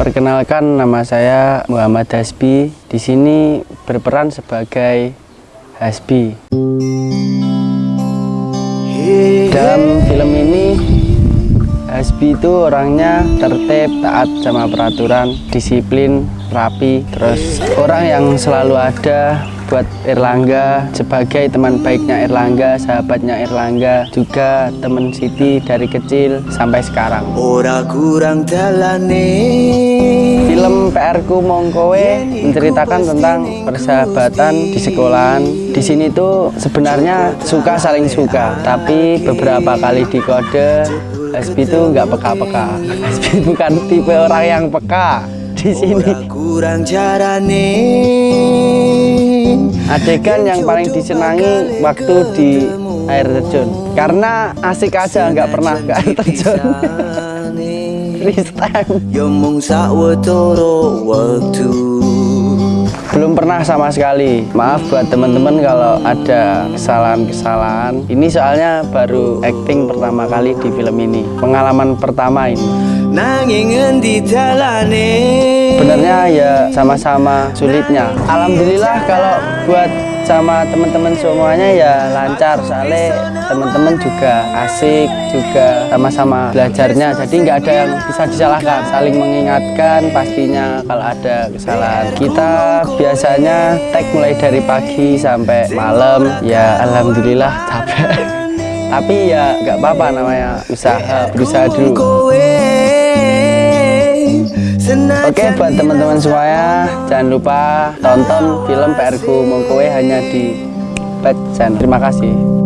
Perkenalkan nama saya Muhammad Hasbi. Di sini berperan sebagai Hasbi. Dalam film ini Hasbi itu orangnya tertib, taat sama peraturan, disiplin, rapi, terus orang yang selalu ada buat Erlangga sebagai teman baiknya Erlangga, sahabatnya Erlangga, juga teman Siti dari kecil sampai sekarang. Ora kurang dalane Film PR ku Mongkowe menceritakan tentang persahabatan di sekolahan. Di sini tuh sebenarnya suka saling suka, tapi beberapa kali di kode Hasbi itu nggak peka-peka. Hasbi bukan tipe orang yang peka di sini. Kurang jarane Adegan yang paling disenangi waktu di air terjun, karena asik aja nggak pernah ke air terjun. Freestyle. Wektu Belum pernah sama sekali. Maaf buat teman-teman kalau ada kesalahan-kesalahan. Ini soalnya baru acting pertama kali di film ini. Pengalaman pertama ini. endi dalane Sebenarnya ya sama-sama sulitnya. Alhamdulillah kalau buat sama teman-teman semuanya ya lancar. Soalnya teman-teman juga asik, juga sama-sama belajarnya. Jadi nggak ada yang bisa disalahkan. Saling mengingatkan pastinya kalau ada kesalahan. Kita biasanya tag mulai dari pagi sampai malam. Ya alhamdulillah capek. Tapi ya nggak apa-apa namanya usaha, berusaha dulu. Oke buat teman-teman semuanya jangan lupa tonton film PR ku Mongkowe hanya di Pet Channel. Terima kasih.